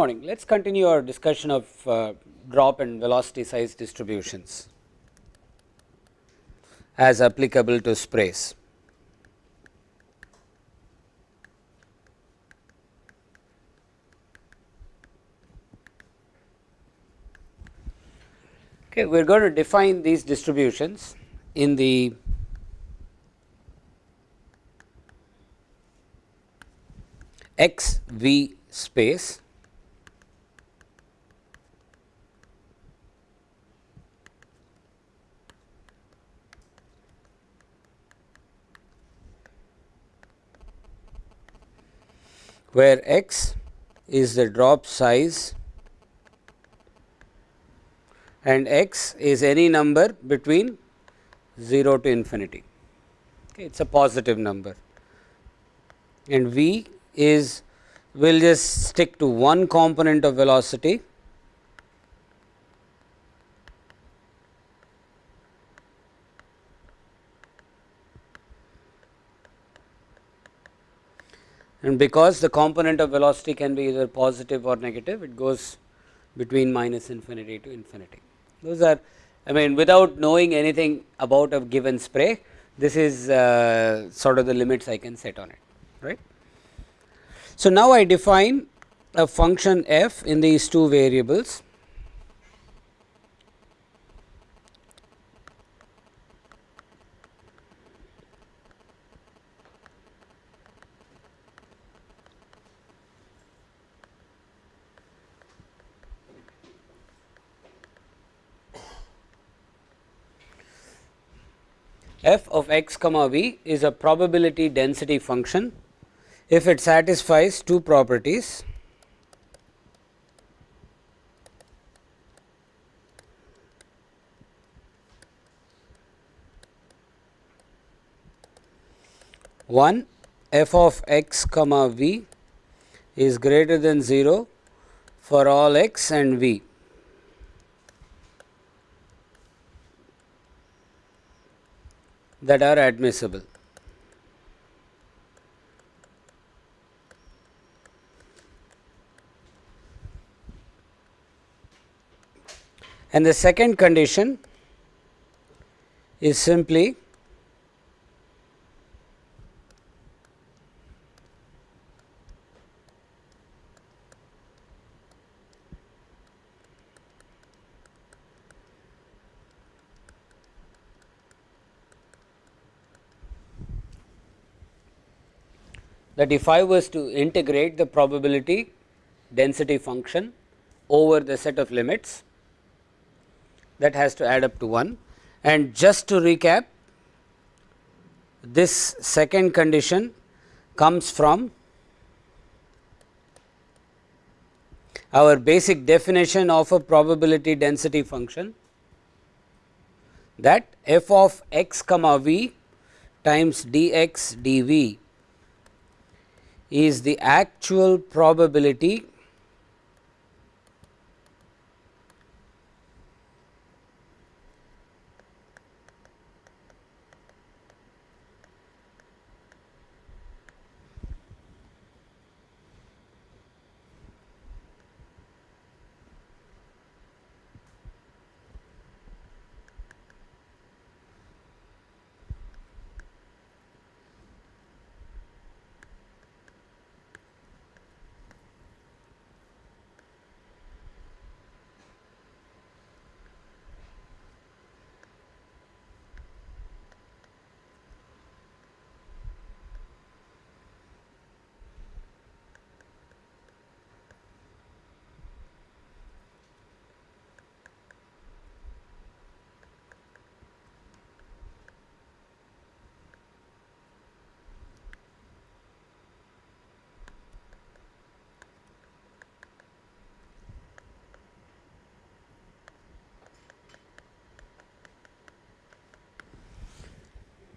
Morning. Let us continue our discussion of uh, drop and velocity size distributions as applicable to sprays. Okay, we are going to define these distributions in the x v space where x is the drop size and x is any number between 0 to infinity. Okay, it is a positive number and v is we will just stick to one component of velocity and because the component of velocity can be either positive or negative it goes between minus infinity to infinity. Those are I mean without knowing anything about a given spray this is uh, sort of the limits I can set on it right. So, now I define a function f in these two variables f of x comma v is a probability density function. If it satisfies two properties one f of x comma v is greater than 0 for all x and v that are admissible. And the second condition is simply that if I was to integrate the probability density function over the set of limits that has to add up to 1 and just to recap this second condition comes from our basic definition of a probability density function that f of x comma v times dx dv is the actual probability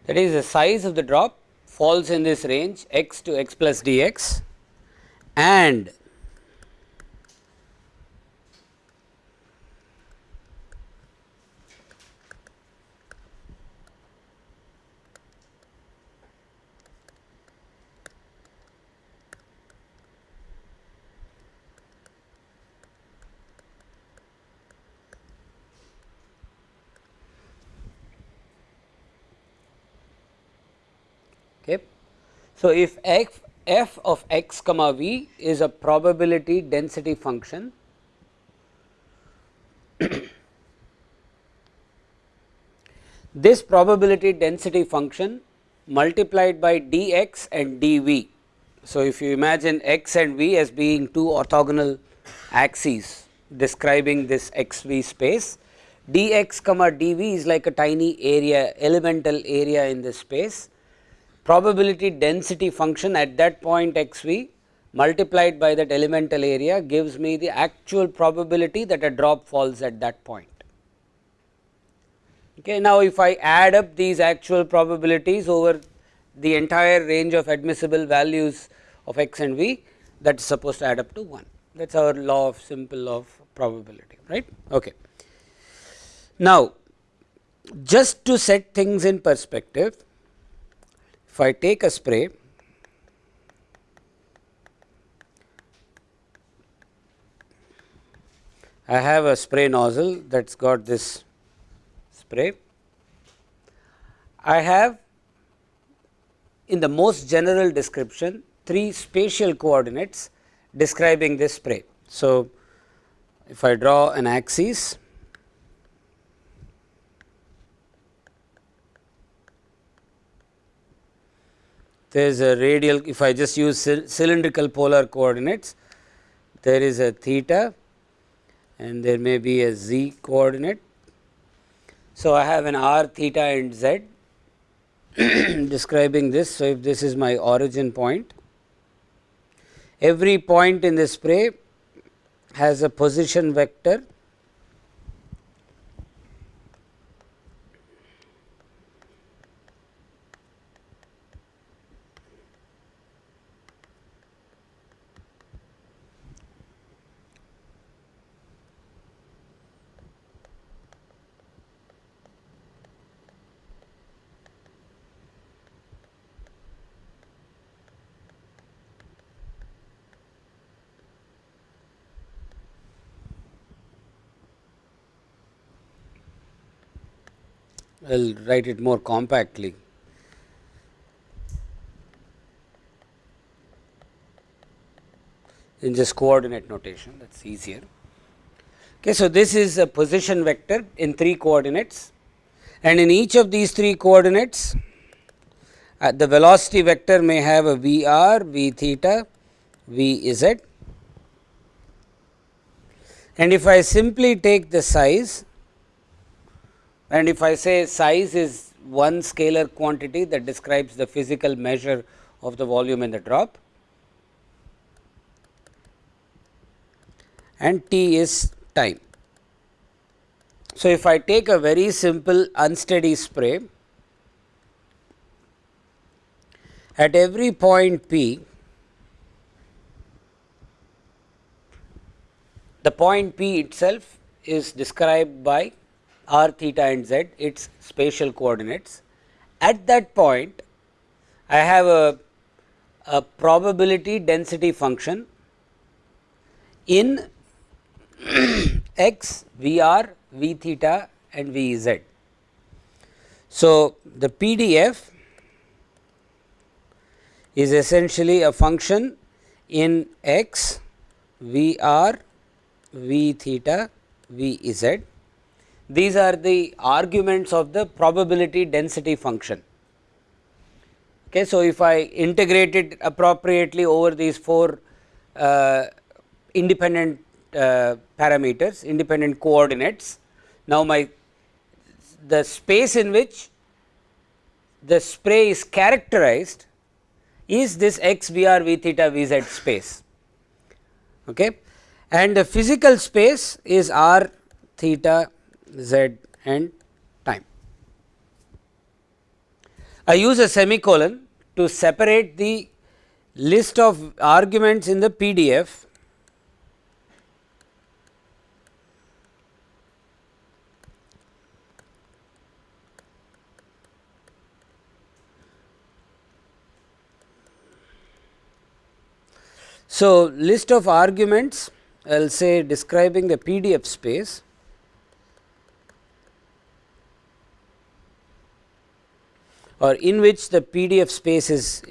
that is the size of the drop falls in this range x to x plus dx and Okay. So, if f, f of x comma v is a probability density function this probability density function multiplied by dx and dv. So, if you imagine x and v as being two orthogonal axes describing this x v space, dx comma dv is like a tiny area elemental area in this space. Probability density function at that point x v multiplied by that elemental area gives me the actual probability that a drop falls at that point. Okay. Now, if I add up these actual probabilities over the entire range of admissible values of x and v that is supposed to add up to 1 that is our law of simple of probability right. Okay. Now, just to set things in perspective if I take a spray I have a spray nozzle that has got this spray. I have in the most general description three spatial coordinates describing this spray. So, if I draw an axis there is a radial if I just use cylindrical polar coordinates there is a theta and there may be a z coordinate. So, I have an r theta and z describing this. So, if this is my origin point, every point in the spray has a position vector I will write it more compactly. in just coordinate notation that is easier. Okay, so, this is a position vector in 3 coordinates and in each of these 3 coordinates uh, the velocity vector may have a v r, v theta, v z and if I simply take the size and if I say size is one scalar quantity that describes the physical measure of the volume in the drop and t is time. So, if I take a very simple unsteady spray at every point p the point p itself is described by r theta and z its spatial coordinates. At that point I have a, a probability density function in x, v r, v theta and v z. So, the PDF is essentially a function in x, v r, v theta, v z these are the arguments of the probability density function. Okay, so, if I integrate it appropriately over these four uh, independent uh, parameters, independent coordinates. Now, my the space in which the spray is characterized is this x v r v theta v z space okay. and the physical space is r theta z and time. I use a semicolon to separate the list of arguments in the PDF So, list of arguments I will say describing the PDF space or in which the PDF space is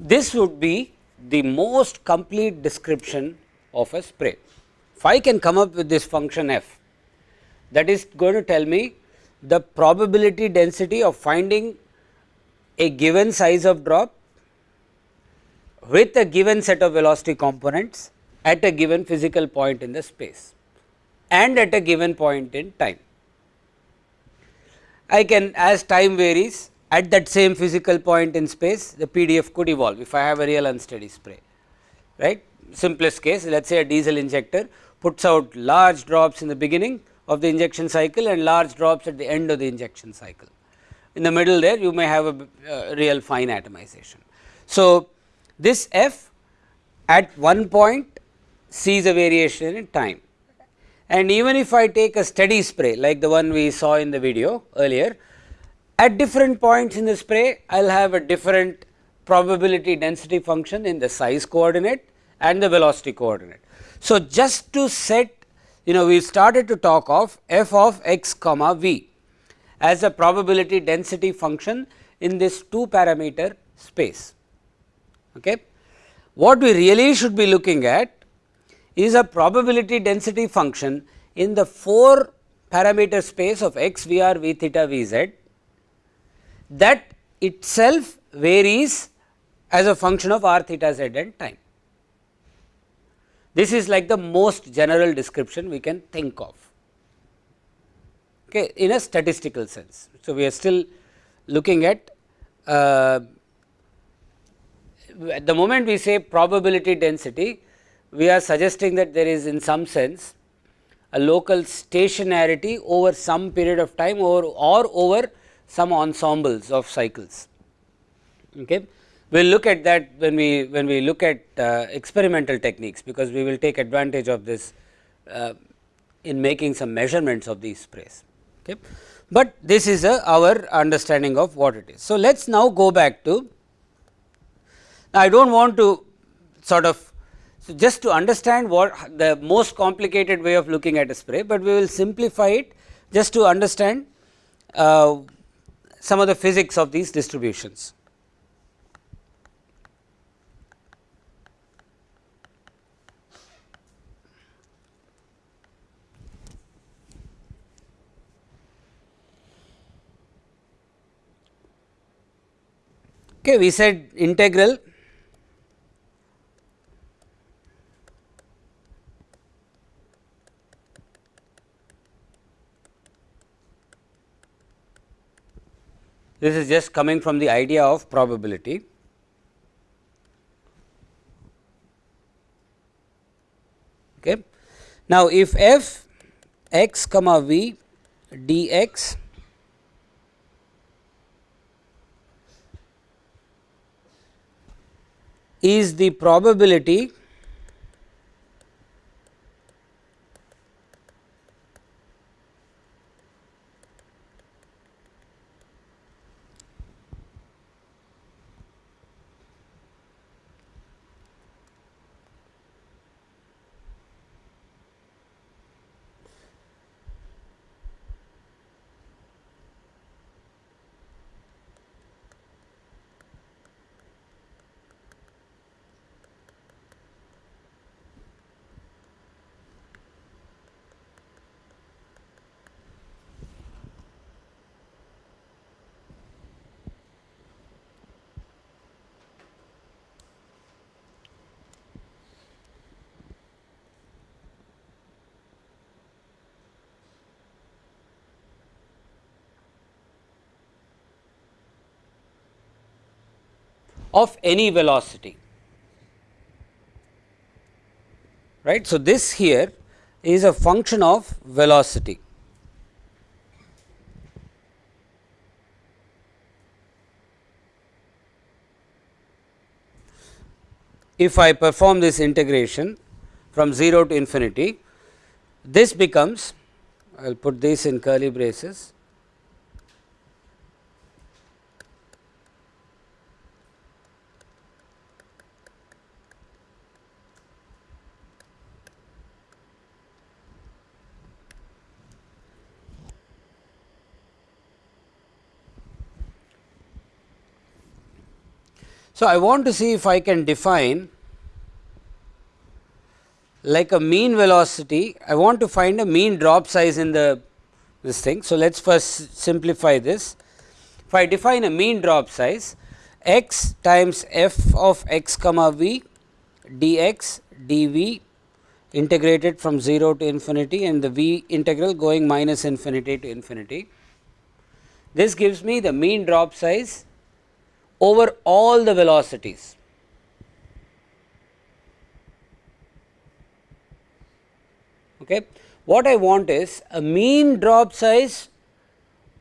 this would be the most complete description of a spray. If I can come up with this function f that is going to tell me the probability density of finding a given size of drop with a given set of velocity components at a given physical point in the space and at a given point in time. I can as time varies at that same physical point in space the PDF could evolve if I have a real unsteady spray right. Simplest case let us say a diesel injector puts out large drops in the beginning of the injection cycle and large drops at the end of the injection cycle. In the middle there you may have a uh, real fine atomization. So, this f at one point sees a variation in time and even if I take a steady spray like the one we saw in the video earlier at different points in the spray, I will have a different probability density function in the size coordinate and the velocity coordinate. So, just to set you know we started to talk of f of x comma v as a probability density function in this 2 parameter space. Okay. What we really should be looking at is a probability density function in the 4 parameter space of x, v r, v theta, v z that itself varies as a function of r theta z and time. This is like the most general description we can think of okay, in a statistical sense. So, we are still looking at uh, at the moment we say probability density, we are suggesting that there is in some sense a local stationarity over some period of time or, or over some ensembles of cycles. Okay. We will look at that when we when we look at uh, experimental techniques, because we will take advantage of this uh, in making some measurements of these sprays. Okay. But this is a, our understanding of what it is. So, let us now go back to now I do not want to sort of so just to understand what the most complicated way of looking at a spray, but we will simplify it just to understand uh, some of the physics of these distributions. Okay, we said integral This is just coming from the idea of probability. Okay. Now, if f x comma v dx is the probability of any velocity right. So, this here is a function of velocity. if I perform this integration from 0 to infinity, this becomes I will put this in curly braces So, I want to see if I can define like a mean velocity, I want to find a mean drop size in the this thing. So, let us first simplify this. If I define a mean drop size x times f of x comma v dx dv integrated from 0 to infinity and the v integral going minus infinity to infinity. This gives me the mean drop size over all the velocities. Okay. What I want is a mean drop size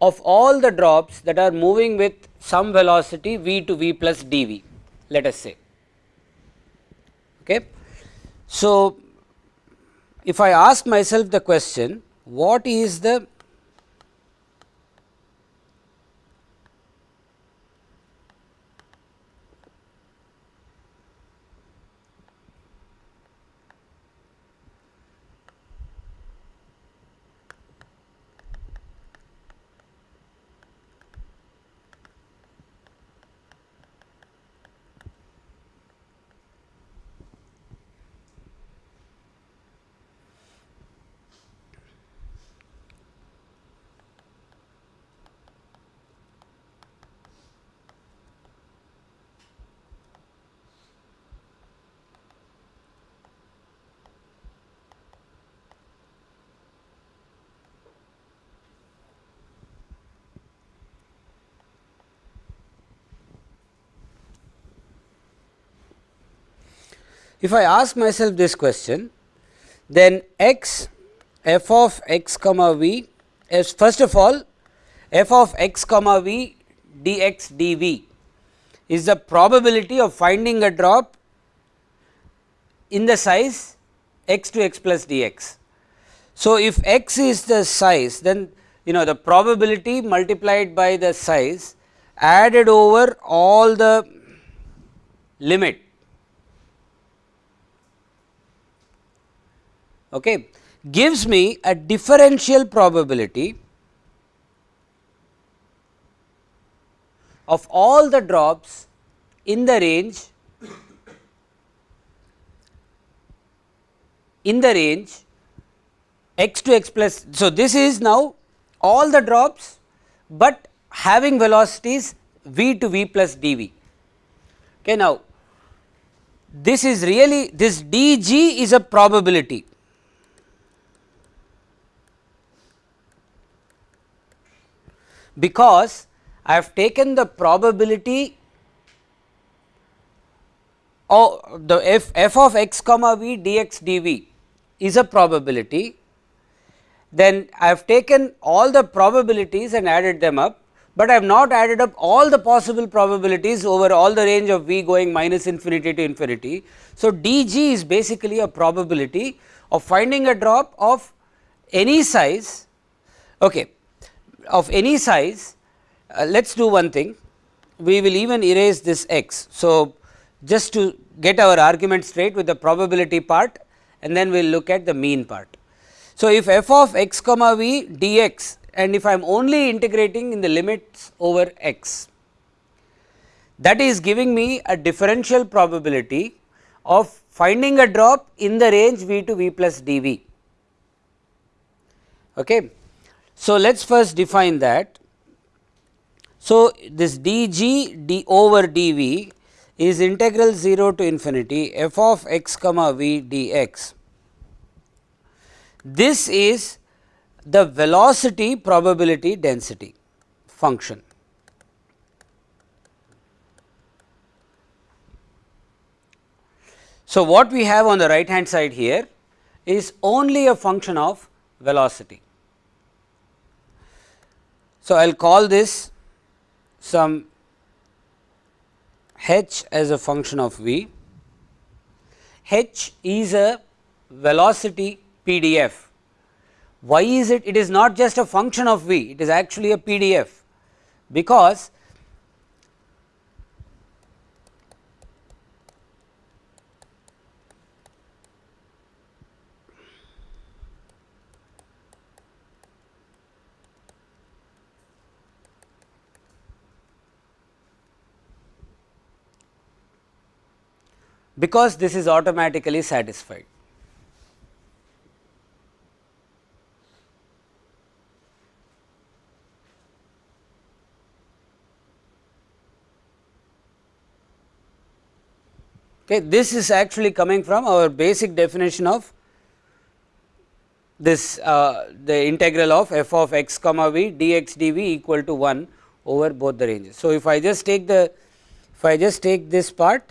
of all the drops that are moving with some velocity v to v plus dv let us say. Okay. So, if I ask myself the question what is the If I ask myself this question, then x f of x comma v is first of all f of x comma v dx dv is the probability of finding a drop in the size x to x plus dx. So, if x is the size then you know the probability multiplied by the size added over all the limit okay, gives me a differential probability of all the drops in the range in the range x to x plus. So, this is now all the drops, but having velocities v to v plus dv. Okay, now, this is really this dg is a probability because I have taken the probability of the f, f of x comma v dx dv is a probability, then I have taken all the probabilities and added them up, but I have not added up all the possible probabilities over all the range of v going minus infinity to infinity. So, dg is basically a probability of finding a drop of any size okay, of any size, uh, let us do one thing, we will even erase this x. So, just to get our argument straight with the probability part and then we will look at the mean part. So, if f of x comma v dx and if I am only integrating in the limits over x, that is giving me a differential probability of finding a drop in the range v to v plus dv. Okay. So, let us first define that. So, this dg d over dv is integral 0 to infinity f of x comma v dx. This is the velocity probability density function. So, what we have on the right hand side here is only a function of velocity. So, I will call this some h as a function of v h is a velocity PDF. Why is it? It is not just a function of v, it is actually a PDF, because because this is automatically satisfied. Okay, this is actually coming from our basic definition of this uh, the integral of f of x comma v dx dv equal to 1 over both the ranges. So, if I just take the if I just take this part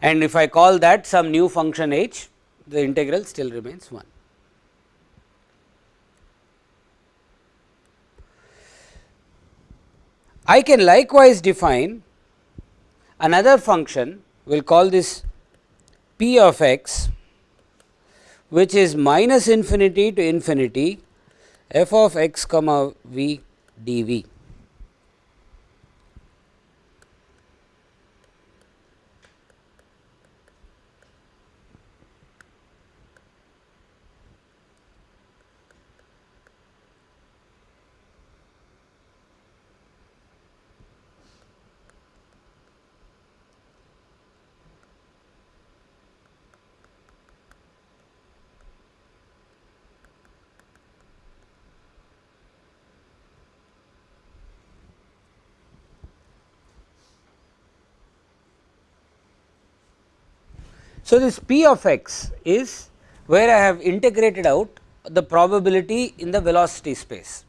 and if I call that some new function h the integral still remains 1. I can likewise define another function we will call this p of x which is minus infinity to infinity f of x comma v dv. So, this p of x is where I have integrated out the probability in the velocity space.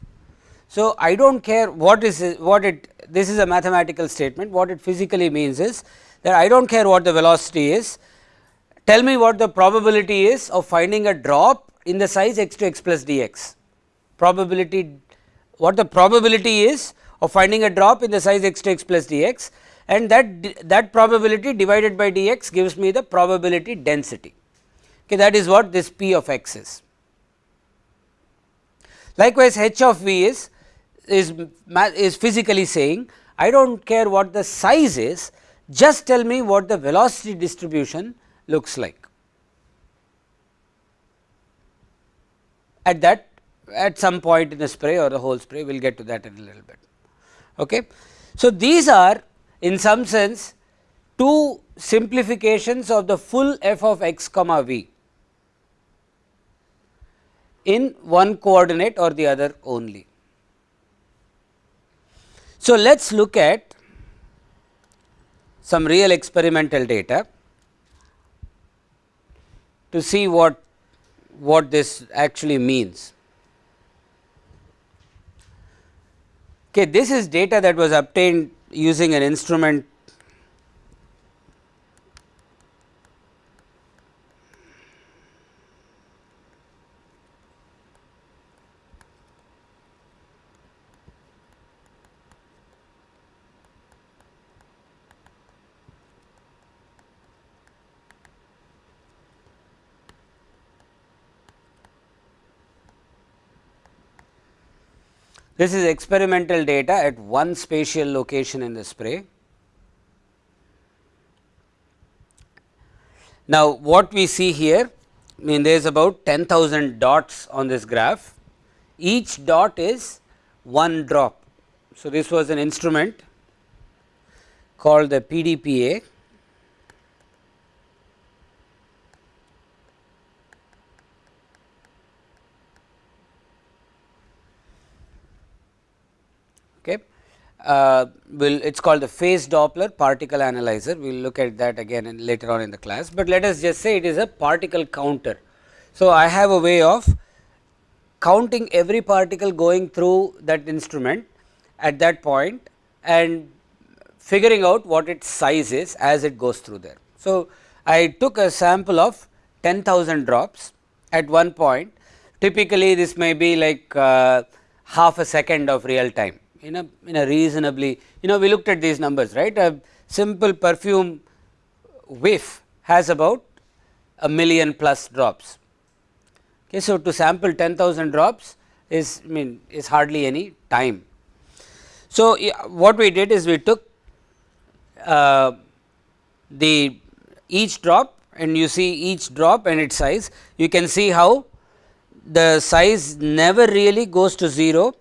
So, I do not care what is what it this is a mathematical statement. What it physically means is that I do not care what the velocity is. Tell me what the probability is of finding a drop in the size x to x plus dx. Probability what the probability is of finding a drop in the size x to x plus dx and that that probability divided by dx gives me the probability density okay that is what this p of x is likewise h of v is is is physically saying i don't care what the size is just tell me what the velocity distribution looks like at that at some point in the spray or the whole spray we will get to that in a little bit. Okay. So, these are in some sense two simplifications of the full f of x comma v in one coordinate or the other only. So, let us look at some real experimental data to see what what this actually means. Okay, this is data that was obtained using an instrument This is experimental data at one spatial location in the spray. Now, what we see here I mean there is about 10,000 dots on this graph, each dot is one drop. So, this was an instrument called the PDPA uh, will it is called the phase Doppler particle analyzer. We will look at that again in later on in the class, but let us just say it is a particle counter. So, I have a way of counting every particle going through that instrument at that point and figuring out what its size is as it goes through there. So, I took a sample of 10,000 drops at one point typically this may be like uh, half a second of real time in a in a reasonably you know we looked at these numbers right a simple perfume whiff has about a million plus drops. Okay, so, to sample 10,000 drops is I mean is hardly any time. So, what we did is we took uh, the each drop and you see each drop and its size you can see how the size never really goes to 0.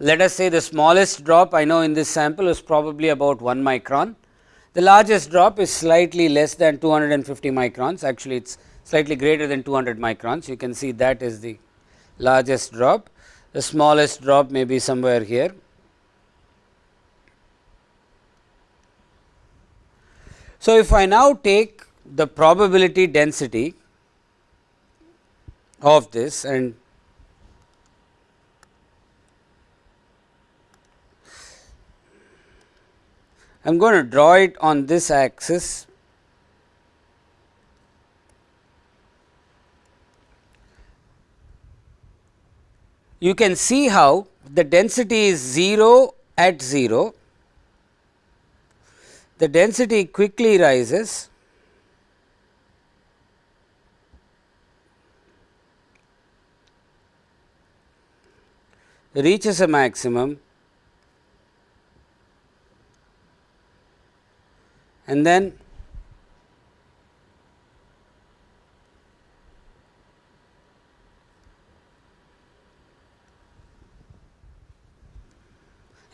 Let us say the smallest drop I know in this sample is probably about 1 micron. The largest drop is slightly less than 250 microns actually it is slightly greater than 200 microns you can see that is the largest drop. The smallest drop may be somewhere here. So, if I now take the probability density of this and I am going to draw it on this axis. You can see how the density is 0 at 0, the density quickly rises. Reaches a maximum and then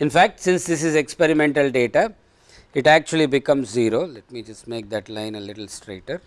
In fact, since this is experimental data, it actually becomes 0. Let me just make that line a little straighter.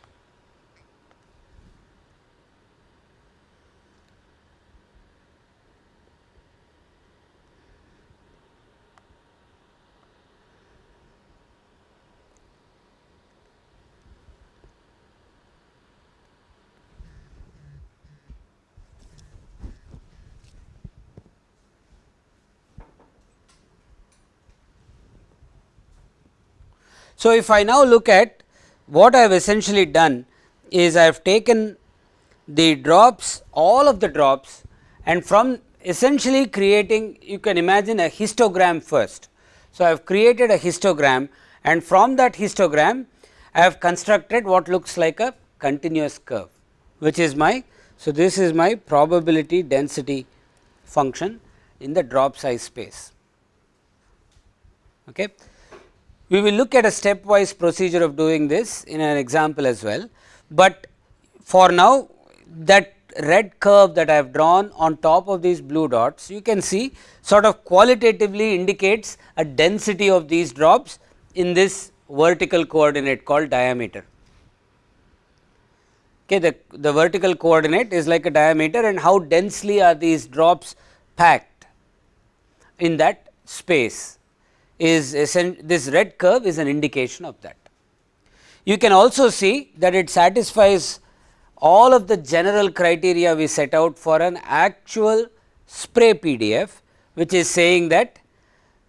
So, if I now look at what I have essentially done is I have taken the drops all of the drops and from essentially creating you can imagine a histogram first. So, I have created a histogram and from that histogram I have constructed what looks like a continuous curve which is my. So, this is my probability density function in the drop size space. Okay. We will look at a stepwise procedure of doing this in an example as well, but for now that red curve that I have drawn on top of these blue dots you can see sort of qualitatively indicates a density of these drops in this vertical coordinate called diameter. Okay, the, the vertical coordinate is like a diameter and how densely are these drops packed in that space is this red curve is an indication of that. You can also see that it satisfies all of the general criteria we set out for an actual spray PDF, which is saying that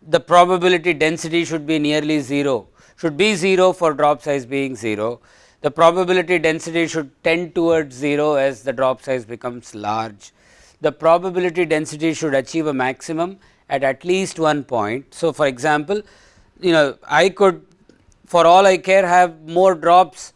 the probability density should be nearly 0, should be 0 for drop size being 0. The probability density should tend towards 0 as the drop size becomes large. The probability density should achieve a maximum at at least one point. So, for example, you know I could for all I care have more drops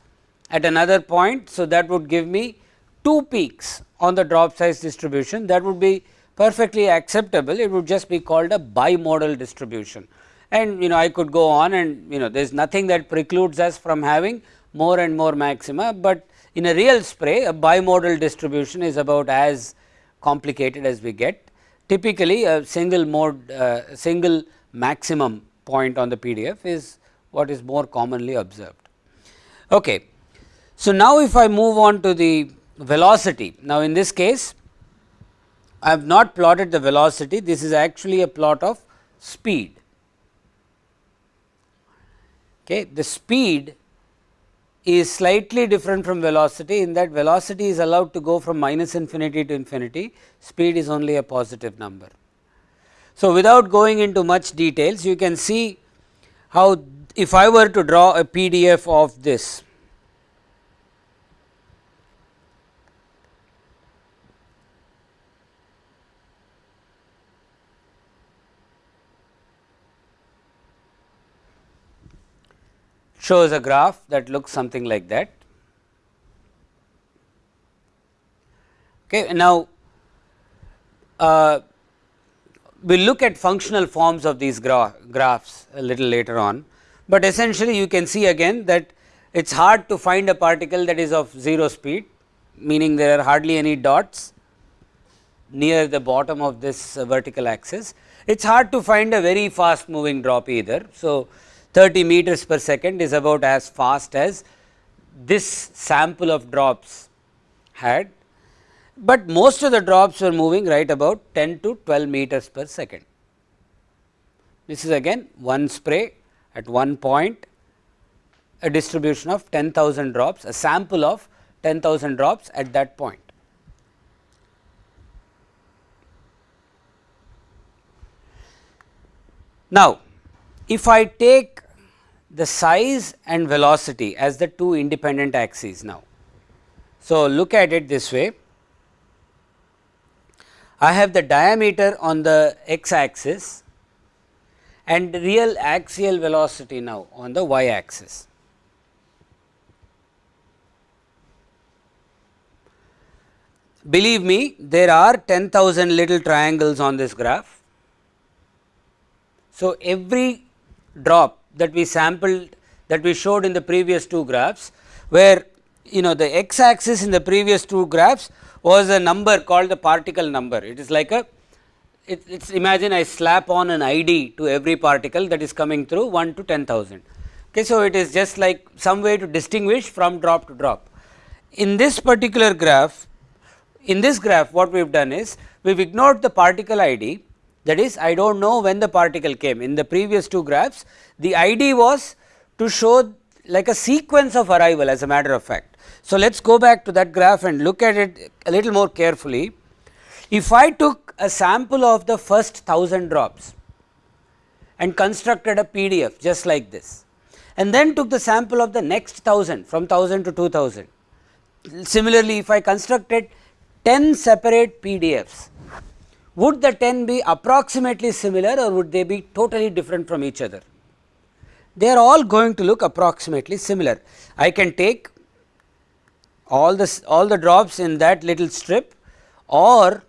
at another point. So, that would give me two peaks on the drop size distribution. That would be perfectly acceptable. It would just be called a bimodal distribution. And you know I could go on and you know there is nothing that precludes us from having more and more maxima, but in a real spray a bimodal distribution is about as complicated as we get typically a single mode uh, single maximum point on the PDF is what is more commonly observed. Okay. So, now if I move on to the velocity, now in this case I have not plotted the velocity, this is actually a plot of speed. Okay. The speed is slightly different from velocity in that velocity is allowed to go from minus infinity to infinity, speed is only a positive number. So, without going into much details you can see how if I were to draw a PDF of this shows a graph that looks something like that. Okay. Now, uh, we will look at functional forms of these gra graphs a little later on, but essentially you can see again that it is hard to find a particle that is of 0 speed meaning there are hardly any dots near the bottom of this uh, vertical axis. It is hard to find a very fast moving drop either. So, 30 meters per second is about as fast as this sample of drops had, but most of the drops were moving right about 10 to 12 meters per second. This is again one spray at one point, a distribution of 10,000 drops, a sample of 10,000 drops at that point. Now, if I take the size and velocity as the two independent axes now. So, look at it this way. I have the diameter on the x axis and real axial velocity now on the y axis. Believe me there are 10,000 little triangles on this graph. So, every drop that we sampled that we showed in the previous two graphs where you know the x axis in the previous two graphs was a number called the particle number. It is like a it, it's imagine I slap on an ID to every particle that is coming through 1 to 10,000. Okay, so, it is just like some way to distinguish from drop to drop. In this particular graph in this graph what we have done is we have ignored the particle ID that is I do not know when the particle came in the previous two graphs the ID was to show like a sequence of arrival as a matter of fact. So, let us go back to that graph and look at it a little more carefully. If I took a sample of the first 1000 drops and constructed a PDF just like this and then took the sample of the next 1000 from 1000 to 2000. Similarly, if I constructed 10 separate PDFs, would the 10 be approximately similar or would they be totally different from each other? They are all going to look approximately similar. I can take all the all the drops in that little strip or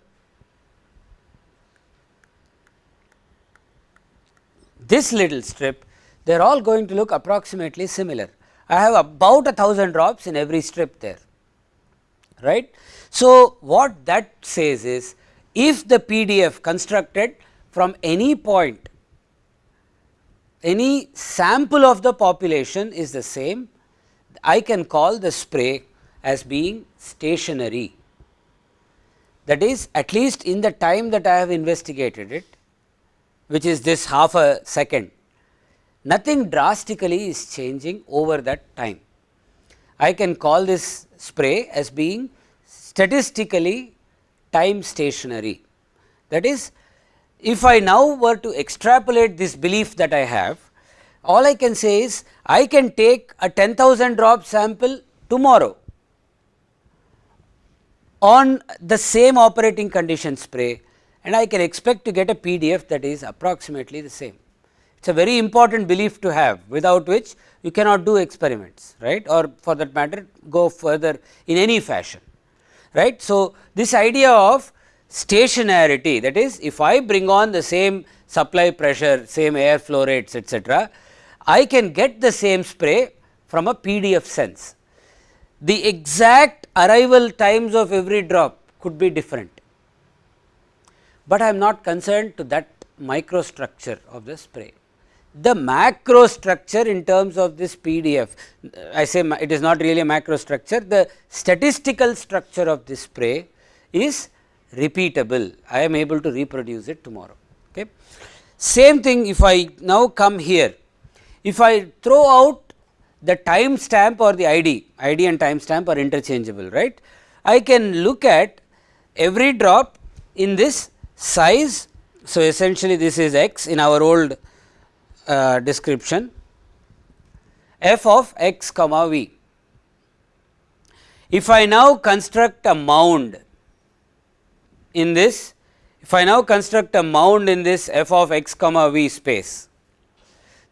this little strip they are all going to look approximately similar. I have about a thousand drops in every strip there right. So, what that says is if the PDF constructed from any point any sample of the population is the same I can call the spray as being stationary that is at least in the time that I have investigated it which is this half a second nothing drastically is changing over that time. I can call this spray as being statistically time stationary. That is if I now were to extrapolate this belief that I have, all I can say is I can take a 10,000 drop sample tomorrow on the same operating condition spray and I can expect to get a PDF that is approximately the same. It is a very important belief to have without which you cannot do experiments right or for that matter go further in any fashion right. So, this idea of stationarity that is if I bring on the same supply pressure same air flow rates etcetera, I can get the same spray from a PDF sense. The exact arrival times of every drop could be different, but I am not concerned to that microstructure of the spray the macro structure in terms of this PDF, I say it is not really a macro structure, the statistical structure of this spray is repeatable, I am able to reproduce it tomorrow. Okay. Same thing if I now come here, if I throw out the time stamp or the ID, ID and time stamp are interchangeable, right. I can look at every drop in this size. So, essentially this is x in our old uh, description f of x comma v. If I now construct a mound in this, if I now construct a mound in this f of x comma v space,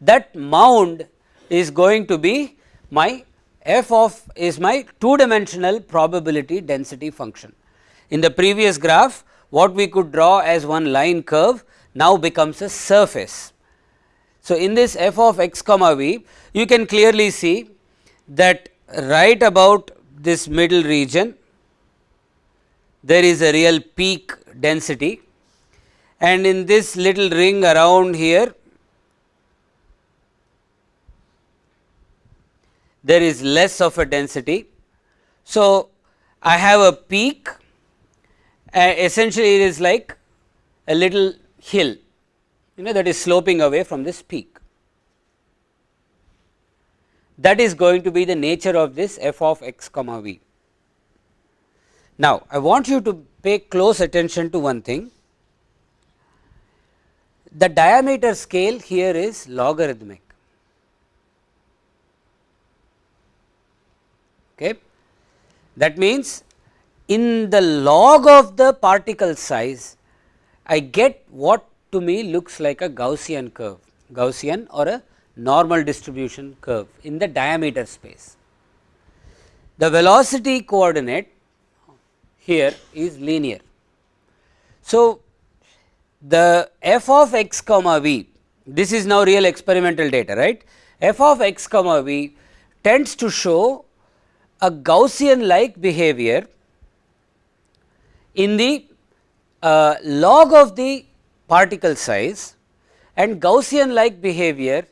that mound is going to be my f of is my two dimensional probability density function. In the previous graph what we could draw as one line curve now becomes a surface. So, in this f of x comma v you can clearly see that right about this middle region there is a real peak density and in this little ring around here there is less of a density. So, I have a peak uh, essentially it is like a little hill you know that is sloping away from this peak. That is going to be the nature of this f of x comma v. Now, I want you to pay close attention to one thing. The diameter scale here is logarithmic. Okay. That means, in the log of the particle size, I get what to me looks like a Gaussian curve, Gaussian or a normal distribution curve in the diameter space. The velocity coordinate here is linear. So, the f of x comma v this is now real experimental data right f of x comma v tends to show a Gaussian like behavior in the uh, log of the particle size and Gaussian like behavior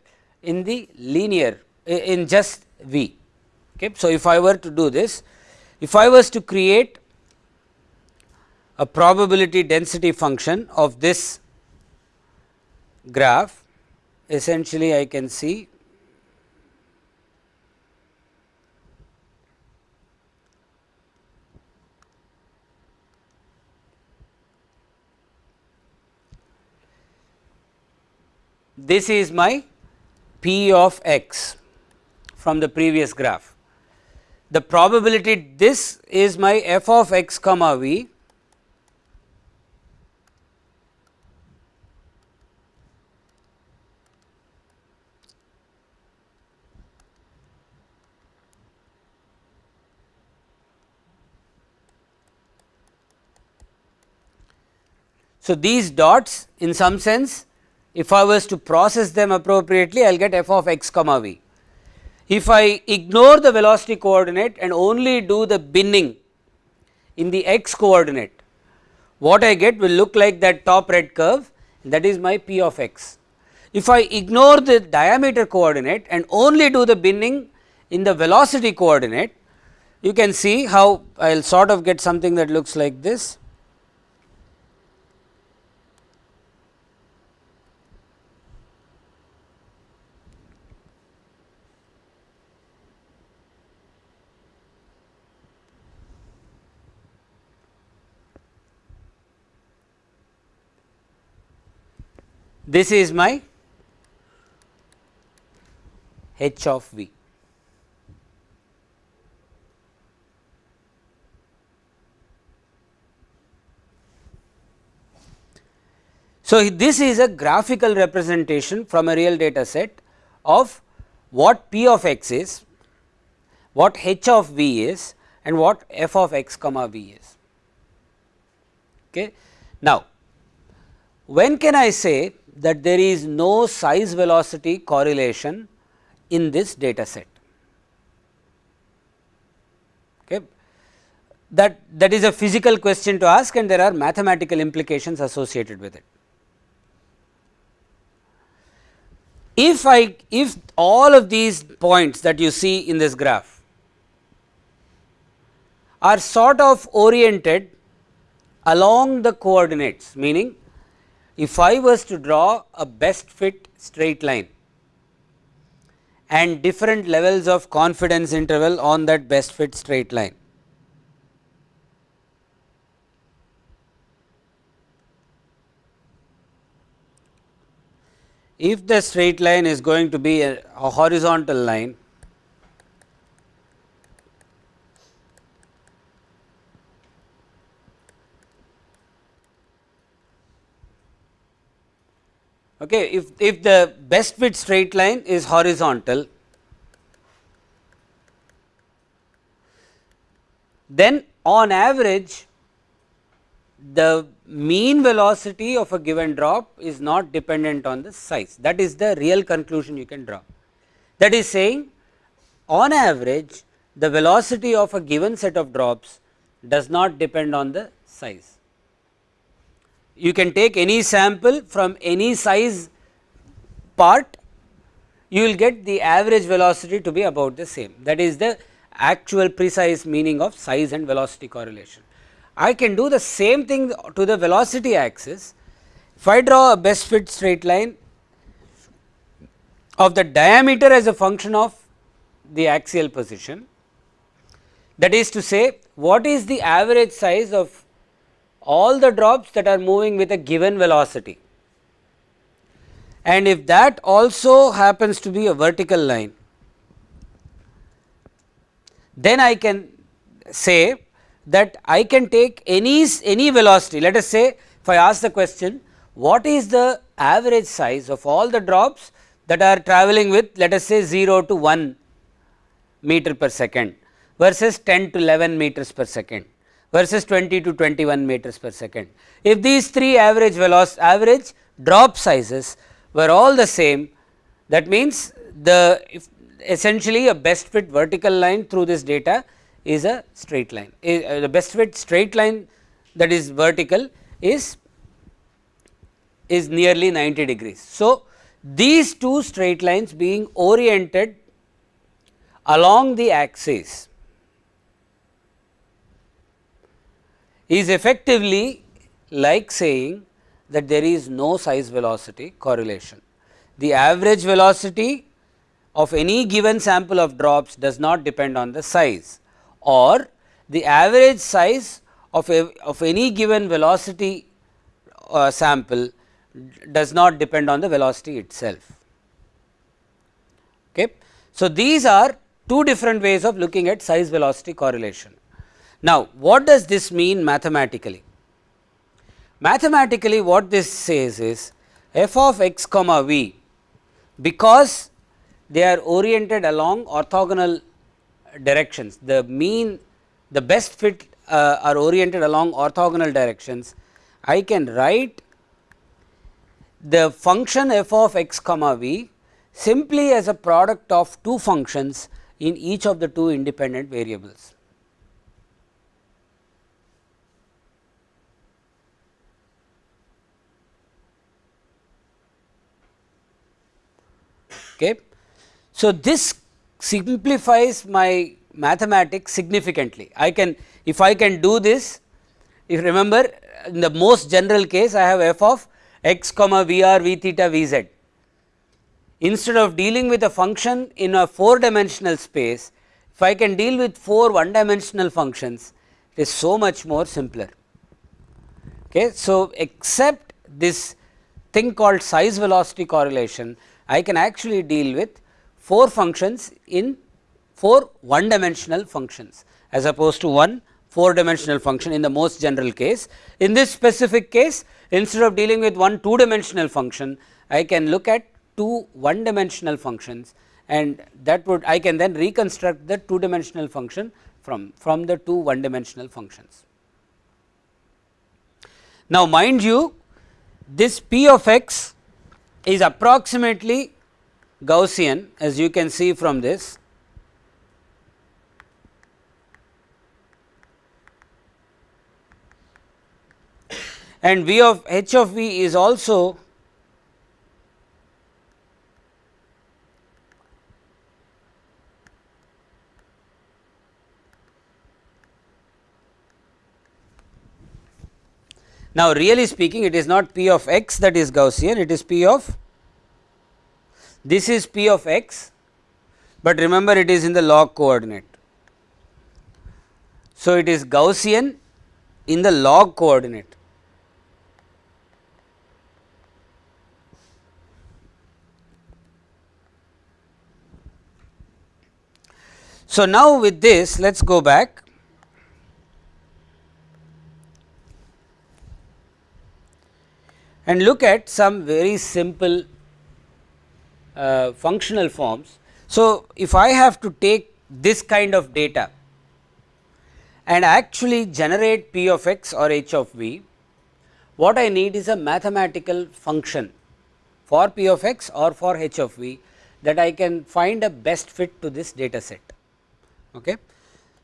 in the linear in just v. Okay. So, if I were to do this, if I was to create a probability density function of this graph essentially I can see this is my p of x from the previous graph. The probability this is my f of x comma v So, these dots in some sense if I was to process them appropriately I will get f of x comma v. If I ignore the velocity coordinate and only do the binning in the x coordinate what I get will look like that top red curve that is my p of x. If I ignore the diameter coordinate and only do the binning in the velocity coordinate you can see how I will sort of get something that looks like this this is my h of v. So, this is a graphical representation from a real data set of what p of x is, what h of v is and what f of x comma v is. Okay. Now, when can I say that there is no size velocity correlation in this data set. Okay. That, that is a physical question to ask and there are mathematical implications associated with it. If I if all of these points that you see in this graph are sort of oriented along the coordinates meaning if I was to draw a best fit straight line and different levels of confidence interval on that best fit straight line. If the straight line is going to be a, a horizontal line okay if if the best fit straight line is horizontal then on average the mean velocity of a given drop is not dependent on the size that is the real conclusion you can draw. That is saying on average the velocity of a given set of drops does not depend on the size. You can take any sample from any size part you will get the average velocity to be about the same that is the actual precise meaning of size and velocity correlation. I can do the same thing to the velocity axis. If I draw a best fit straight line of the diameter as a function of the axial position, that is to say what is the average size of all the drops that are moving with a given velocity. And if that also happens to be a vertical line, then I can say that I can take any, any velocity let us say if I ask the question what is the average size of all the drops that are travelling with let us say 0 to 1 meter per second versus 10 to 11 meters per second versus 20 to 21 meters per second. If these three average velocity average drop sizes were all the same that means the essentially a best fit vertical line through this data is a straight line. Uh, the best fit straight line that is vertical is is nearly 90 degrees. So, these two straight lines being oriented along the axis is effectively like saying that there is no size velocity correlation. The average velocity of any given sample of drops does not depend on the size or the average size of, a, of any given velocity uh, sample does not depend on the velocity itself. Okay. So, these are two different ways of looking at size velocity correlation. Now, what does this mean mathematically? Mathematically what this says is f of x comma v because they are oriented along orthogonal directions. The mean the best fit uh, are oriented along orthogonal directions. I can write the function f of x comma v simply as a product of two functions in each of the two independent variables. Okay. So, this simplifies my mathematics significantly. I can if I can do this if remember in the most general case I have f of x comma v r v theta v z. Instead of dealing with a function in a 4 dimensional space, if I can deal with 4 one dimensional functions it is so much more simpler. Okay. So, except this thing called size velocity correlation I can actually deal with 4 functions in 4 one dimensional functions as opposed to one 4 dimensional function in the most general case. In this specific case instead of dealing with one 2 dimensional function I can look at 2 one dimensional functions and that would I can then reconstruct the 2 dimensional function from, from the 2 one dimensional functions. Now mind you this p of x is approximately Gaussian as you can see from this. and v of h of v is also Now, really speaking it is not p of x that is Gaussian, it is p of this is p of x, but remember it is in the log coordinate. So, it is Gaussian in the log coordinate. So, now with this let us go back and look at some very simple uh, functional forms. So, if I have to take this kind of data and actually generate p of x or h of v, what I need is a mathematical function for p of x or for h of v that I can find a best fit to this data set. Okay.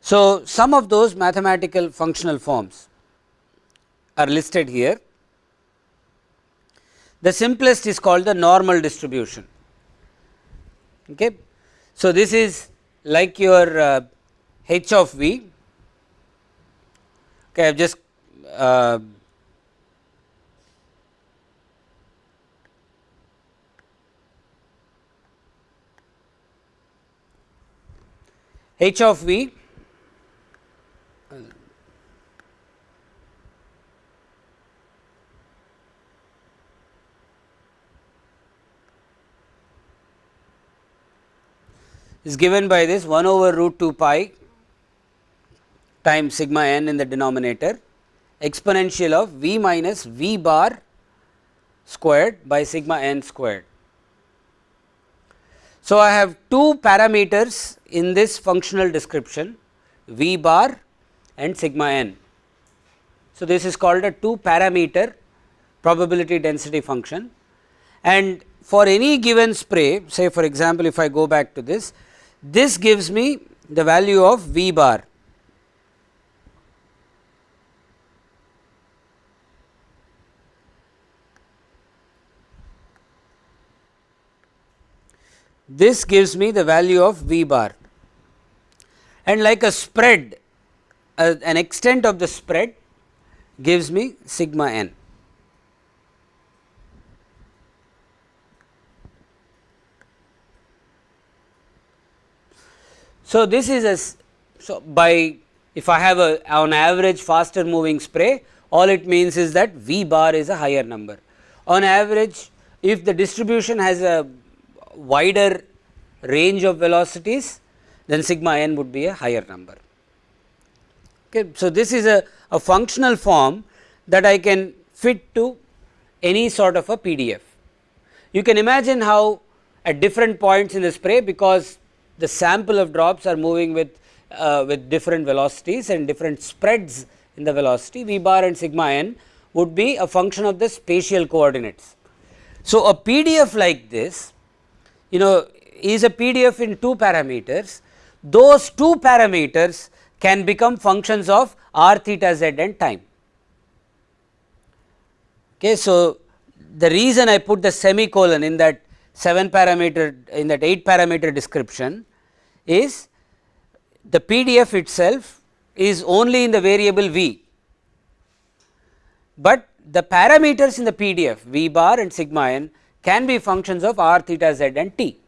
So, some of those mathematical functional forms are listed here. The simplest is called the normal distribution. Okay. So, this is like your uh, h of v. Okay, I have just uh, h of v is given by this 1 over root 2 pi times sigma n in the denominator exponential of v minus v bar squared by sigma n squared. So, I have two parameters in this functional description v bar and sigma n. So, this is called a two parameter probability density function and for any given spray say for example, if I go back to this this gives me the value of V bar. This gives me the value of V bar and like a spread uh, an extent of the spread gives me sigma n. So, this is a so by if I have a on average faster moving spray all it means is that V bar is a higher number. On average if the distribution has a wider range of velocities then sigma n would be a higher number. Okay. So, this is a, a functional form that I can fit to any sort of a PDF. You can imagine how at different points in the spray because the sample of drops are moving with uh, with different velocities and different spreads in the velocity v bar and sigma n would be a function of the spatial coordinates. So, a PDF like this you know is a PDF in two parameters those two parameters can become functions of r theta z and time. Okay, so, the reason I put the semicolon in that 7 parameter in that 8 parameter description is the PDF itself is only in the variable v, but the parameters in the PDF v bar and sigma n can be functions of r theta z and t.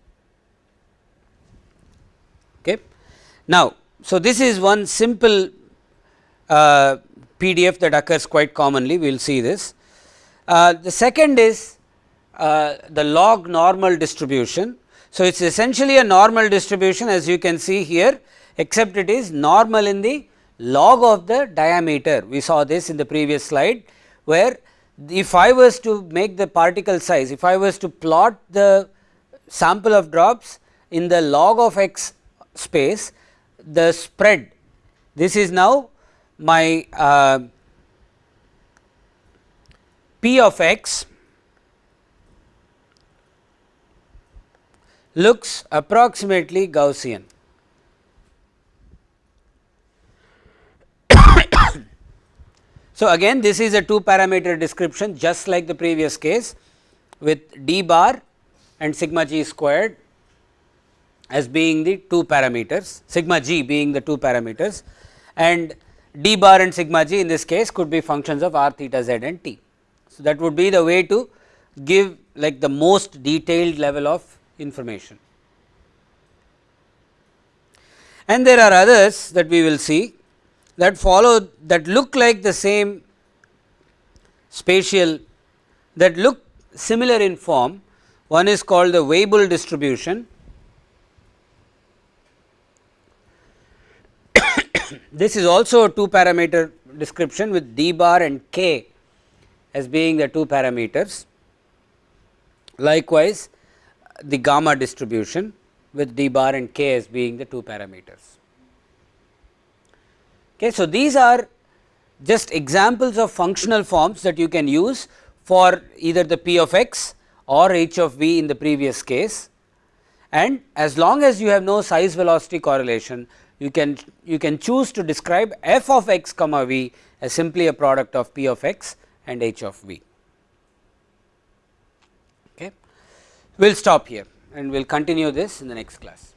Okay. Now, so this is one simple uh, PDF that occurs quite commonly we will see this. Uh, the second is uh, the log normal distribution. So, it is essentially a normal distribution as you can see here except it is normal in the log of the diameter. We saw this in the previous slide where if I was to make the particle size, if I was to plot the sample of drops in the log of x space, the spread this is now my uh, p of x looks approximately Gaussian. so, again this is a two parameter description just like the previous case with d bar and sigma g squared as being the two parameters, sigma g being the two parameters and d bar and sigma g in this case could be functions of r theta z and t. So, that would be the way to give like the most detailed level of information. And there are others that we will see that follow that look like the same spatial that look similar in form. One is called the Weibull distribution. this is also a two parameter description with d bar and k as being the two parameters. Likewise, the gamma distribution with d bar and k as being the two parameters. Okay. So, these are just examples of functional forms that you can use for either the p of x or h of v in the previous case and as long as you have no size velocity correlation you can you can choose to describe f of x comma v as simply a product of p of x and h of v. We will stop here and we will continue this in the next class.